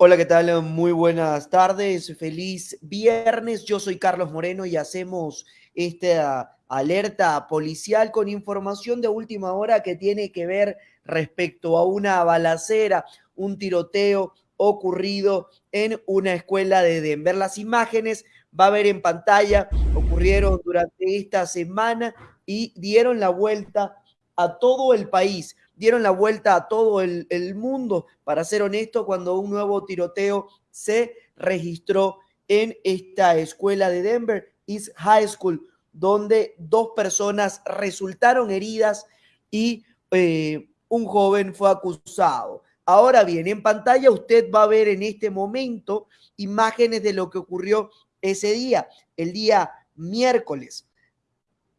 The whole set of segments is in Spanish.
Hola, ¿qué tal? Muy buenas tardes, feliz viernes. Yo soy Carlos Moreno y hacemos esta alerta policial con información de última hora que tiene que ver respecto a una balacera, un tiroteo ocurrido en una escuela de Denver. Las imágenes va a ver en pantalla, ocurrieron durante esta semana y dieron la vuelta a todo el país dieron la vuelta a todo el, mundo, para ser honesto, cuando un nuevo tiroteo se registró en esta escuela de Denver, East High School, donde dos personas resultaron heridas y eh, un joven fue acusado. Ahora bien, en pantalla usted va a ver en este momento imágenes de lo que ocurrió ese día, el día miércoles.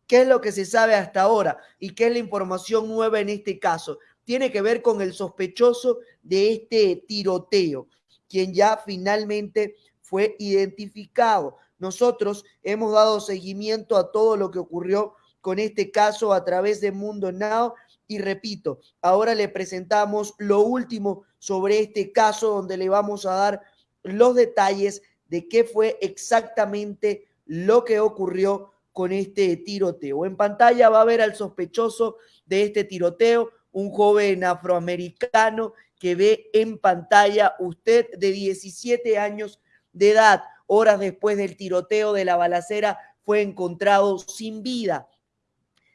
¿Qué es lo que se sabe hasta ahora y qué es la información nueva en este caso? Tiene que ver con el sospechoso de este tiroteo, quien ya finalmente fue identificado. Nosotros hemos dado seguimiento a todo lo que ocurrió con este caso a través de Mundo Now y repito, ahora le presentamos lo último sobre este caso donde le vamos a dar los detalles de qué fue exactamente lo que ocurrió con este tiroteo. En pantalla va a ver al sospechoso de este tiroteo, un joven afroamericano que ve en pantalla usted de 17 años de edad. Horas después del tiroteo de la balacera fue encontrado sin vida.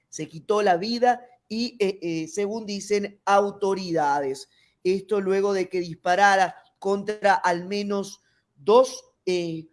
Se quitó la vida y, eh, eh, según dicen autoridades, esto luego de que disparara contra al menos dos eh,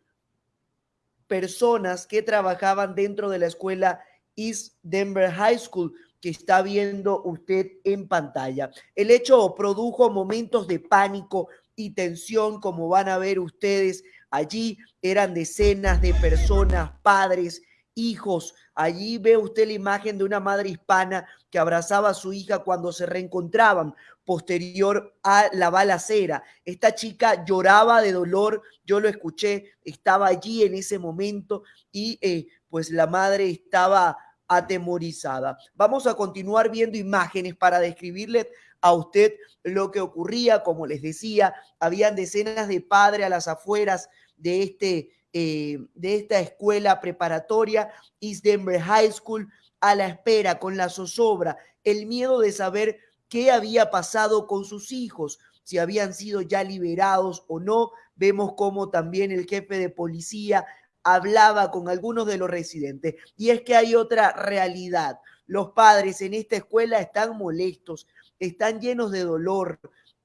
personas que trabajaban dentro de la escuela East Denver High School que está viendo usted en pantalla. El hecho produjo momentos de pánico y tensión, como van a ver ustedes allí. Eran decenas de personas, padres, hijos. Allí ve usted la imagen de una madre hispana que abrazaba a su hija cuando se reencontraban posterior a la balacera. Esta chica lloraba de dolor, yo lo escuché, estaba allí en ese momento y eh, pues la madre estaba atemorizada. Vamos a continuar viendo imágenes para describirle a usted lo que ocurría. Como les decía, habían decenas de padres a las afueras de, este, eh, de esta escuela preparatoria, East Denver High School, a la espera, con la zozobra, el miedo de saber qué había pasado con sus hijos, si habían sido ya liberados o no. Vemos cómo también el jefe de policía hablaba con algunos de los residentes. Y es que hay otra realidad. Los padres en esta escuela están molestos, están llenos de dolor,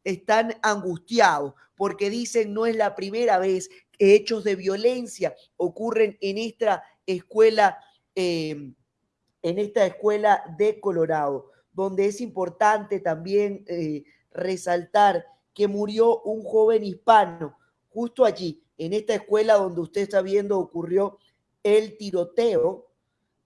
están angustiados porque dicen no es la primera vez hechos de violencia ocurren en esta escuela, eh, en esta escuela de Colorado donde es importante también eh, resaltar que murió un joven hispano justo allí, en esta escuela donde usted está viendo ocurrió el tiroteo.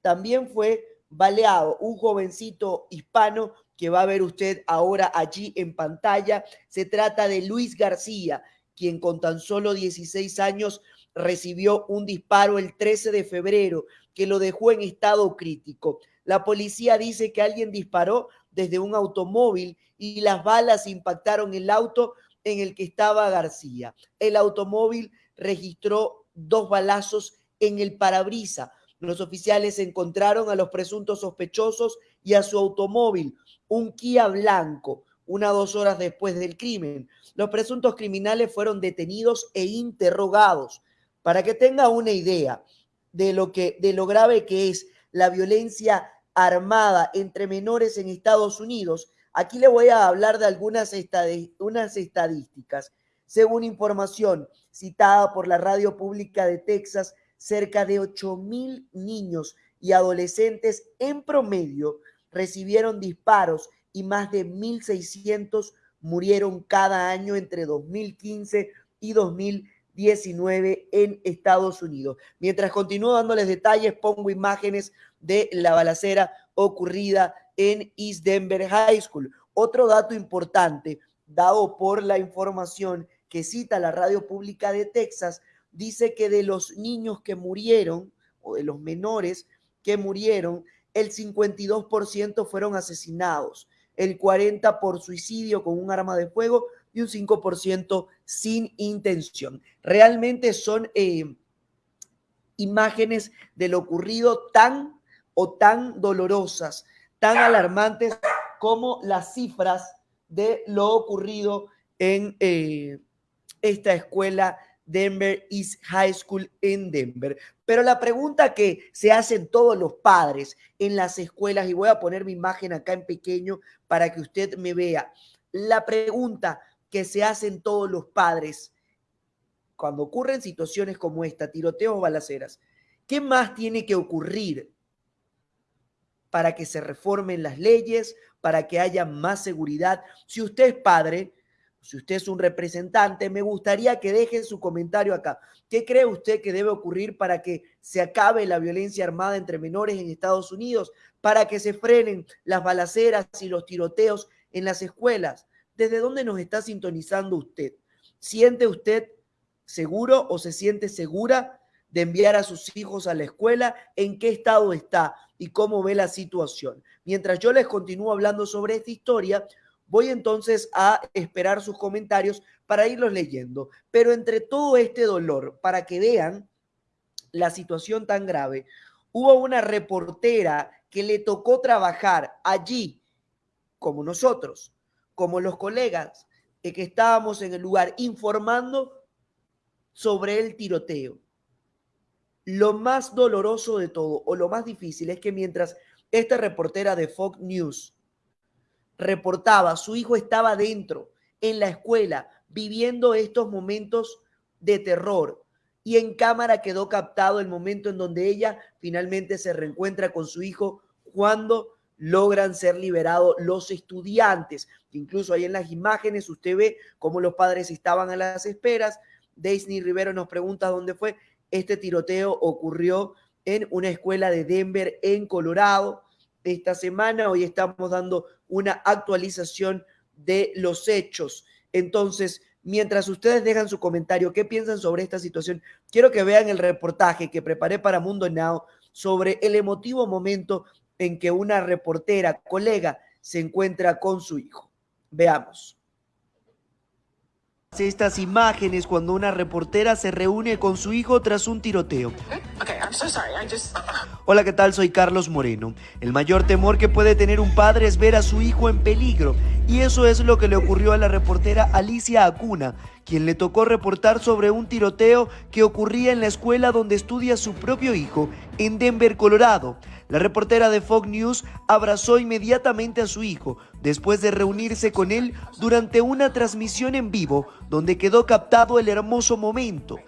También fue baleado un jovencito hispano que va a ver usted ahora allí en pantalla. Se trata de Luis García, quien con tan solo 16 años recibió un disparo el 13 de febrero que lo dejó en estado crítico. La policía dice que alguien disparó desde un automóvil y las balas impactaron el auto en el que estaba García. El automóvil registró dos balazos en el parabrisa. Los oficiales encontraron a los presuntos sospechosos y a su automóvil, un Kia blanco, una dos horas después del crimen. Los presuntos criminales fueron detenidos e interrogados. Para que tenga una idea de lo que de lo grave que es la violencia armada entre menores en Estados Unidos, aquí le voy a hablar de algunas unas estadísticas. Según información citada por la radio pública de Texas, cerca de 8 mil niños y adolescentes en promedio recibieron disparos y más de 1.600 murieron cada año entre 2015 y 2019 en Estados Unidos. Mientras continúo dándoles detalles, pongo imágenes de la balacera ocurrida en East Denver High School. Otro dato importante dado por la información que cita la radio pública de Texas, dice que de los niños que murieron o de los menores que murieron, el 52% fueron asesinados, el 40% por suicidio con un arma de fuego y un 5% sin intención. Realmente son eh, imágenes de lo ocurrido tan o tan dolorosas, tan alarmantes como las cifras de lo ocurrido en eh, esta escuela Denver East High School en Denver. Pero la pregunta que se hacen todos los padres en las escuelas, y voy a poner mi imagen acá en pequeño para que usted me vea, la pregunta que se hacen todos los padres cuando ocurren situaciones como esta, tiroteos o balaceras, ¿qué más tiene que ocurrir para que se reformen las leyes, para que haya más seguridad? Si usted es padre, si usted es un representante, me gustaría que dejen su comentario acá. ¿Qué cree usted que debe ocurrir para que se acabe la violencia armada entre menores en Estados Unidos? Para que se frenen las balaceras y los tiroteos en las escuelas. ¿Desde dónde nos está sintonizando usted? ¿Siente usted seguro o se siente segura de enviar a sus hijos a la escuela? ¿En qué estado está y cómo ve la situación? Mientras yo les continúo hablando sobre esta historia, Voy entonces a esperar sus comentarios para irlos leyendo. Pero entre todo este dolor, para que vean la situación tan grave, hubo una reportera que le tocó trabajar allí, como nosotros, como los colegas que estábamos en el lugar informando sobre el tiroteo. Lo más doloroso de todo, o lo más difícil, es que mientras esta reportera de Fox News reportaba, su hijo estaba dentro, en la escuela, viviendo estos momentos de terror. Y en cámara quedó captado el momento en donde ella finalmente se reencuentra con su hijo cuando logran ser liberados los estudiantes. Incluso ahí en las imágenes usted ve cómo los padres estaban a las esperas. Daisy Rivero nos pregunta dónde fue. Este tiroteo ocurrió en una escuela de Denver, en Colorado esta semana. Hoy estamos dando una actualización de los hechos. Entonces, mientras ustedes dejan su comentario, ¿qué piensan sobre esta situación? Quiero que vean el reportaje que preparé para Mundo Now sobre el emotivo momento en que una reportera, colega, se encuentra con su hijo. Veamos estas imágenes cuando una reportera se reúne con su hijo tras un tiroteo. Hola, ¿qué tal? Soy Carlos Moreno. El mayor temor que puede tener un padre es ver a su hijo en peligro. Y eso es lo que le ocurrió a la reportera Alicia Acuna, quien le tocó reportar sobre un tiroteo que ocurría en la escuela donde estudia su propio hijo, en Denver, Colorado. La reportera de Fox News abrazó inmediatamente a su hijo después de reunirse con él durante una transmisión en vivo donde quedó captado el hermoso momento.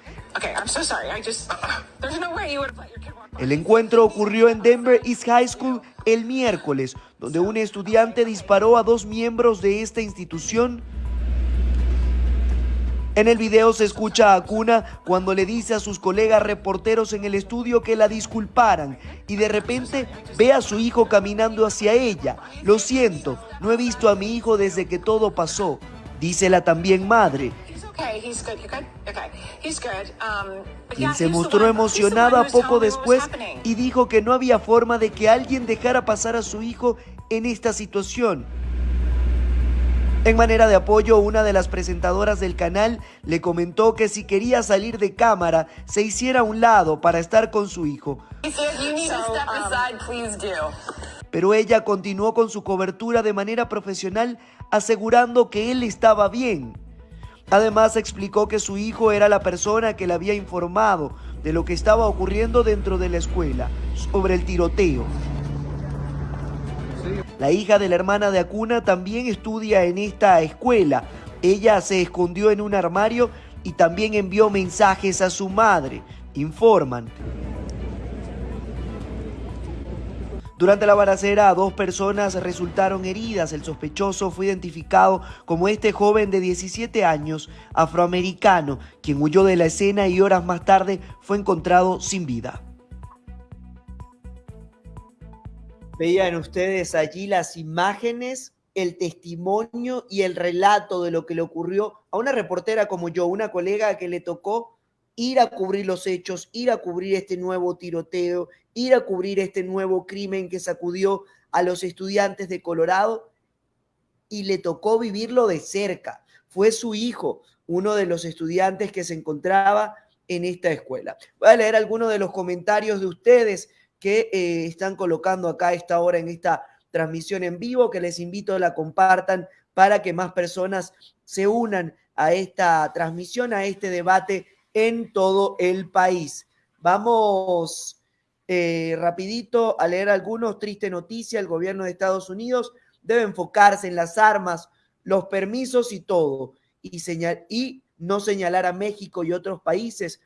El encuentro ocurrió en Denver East High School el miércoles, donde un estudiante disparó a dos miembros de esta institución en el video se escucha a Cuna cuando le dice a sus colegas reporteros en el estudio que la disculparan y de repente ve a su hijo caminando hacia ella. Lo siento, no he visto a mi hijo desde que todo pasó, dice la también madre. Quien se mostró emocionada poco después y dijo que no había forma de que alguien dejara pasar a su hijo en esta situación. En manera de apoyo, una de las presentadoras del canal le comentó que si quería salir de cámara, se hiciera a un lado para estar con su hijo. Pero ella continuó con su cobertura de manera profesional, asegurando que él estaba bien. Además explicó que su hijo era la persona que le había informado de lo que estaba ocurriendo dentro de la escuela, sobre el tiroteo. La hija de la hermana de Acuna también estudia en esta escuela. Ella se escondió en un armario y también envió mensajes a su madre, informan. Durante la balacera, dos personas resultaron heridas. El sospechoso fue identificado como este joven de 17 años, afroamericano, quien huyó de la escena y horas más tarde fue encontrado sin vida. Veían ustedes allí las imágenes, el testimonio y el relato de lo que le ocurrió a una reportera como yo, una colega que le tocó ir a cubrir los hechos, ir a cubrir este nuevo tiroteo, ir a cubrir este nuevo crimen que sacudió a los estudiantes de Colorado y le tocó vivirlo de cerca. fue su hijo, uno de los estudiantes que se encontraba en esta escuela. Voy a leer algunos de los comentarios de ustedes que eh, están colocando acá a esta hora en esta transmisión en vivo, que les invito a la compartan para que más personas se unan a esta transmisión, a este debate en todo el país. Vamos eh, rapidito a leer algunos. Triste noticia, el gobierno de Estados Unidos debe enfocarse en las armas, los permisos y todo, y, y no señalar a México y otros países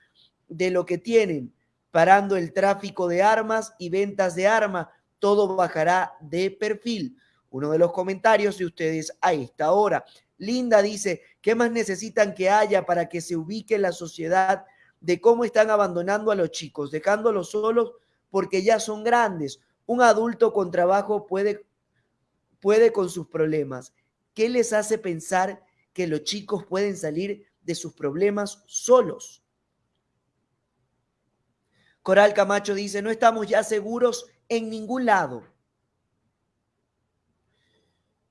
de lo que tienen, parando el tráfico de armas y ventas de armas, todo bajará de perfil. Uno de los comentarios de ustedes a esta hora. Linda dice, ¿qué más necesitan que haya para que se ubique la sociedad de cómo están abandonando a los chicos, dejándolos solos porque ya son grandes? Un adulto con trabajo puede, puede con sus problemas. ¿Qué les hace pensar que los chicos pueden salir de sus problemas solos? Coral Camacho dice, no estamos ya seguros en ningún lado.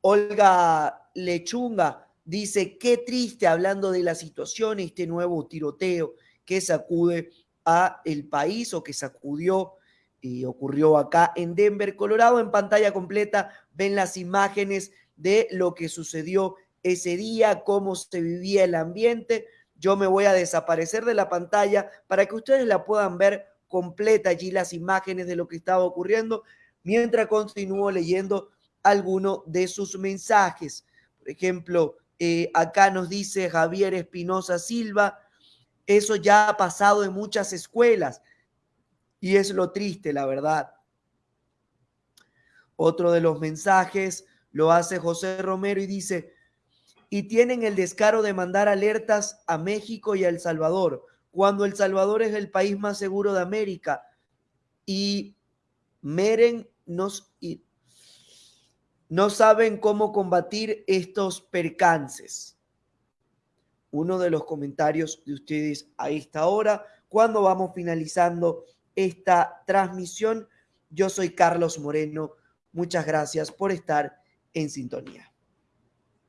Olga Lechunga dice, qué triste hablando de la situación, este nuevo tiroteo que sacude a el país o que sacudió y ocurrió acá en Denver, Colorado. En pantalla completa ven las imágenes de lo que sucedió ese día, cómo se vivía el ambiente. Yo me voy a desaparecer de la pantalla para que ustedes la puedan ver completa allí las imágenes de lo que estaba ocurriendo mientras continúo leyendo alguno de sus mensajes. Por ejemplo, eh, acá nos dice Javier Espinosa Silva, eso ya ha pasado en muchas escuelas y es lo triste, la verdad. Otro de los mensajes lo hace José Romero y dice, y tienen el descaro de mandar alertas a México y a El Salvador cuando El Salvador es el país más seguro de América y Meren nos, no saben cómo combatir estos percances. Uno de los comentarios de ustedes a esta hora, cuando vamos finalizando esta transmisión. Yo soy Carlos Moreno. Muchas gracias por estar en sintonía.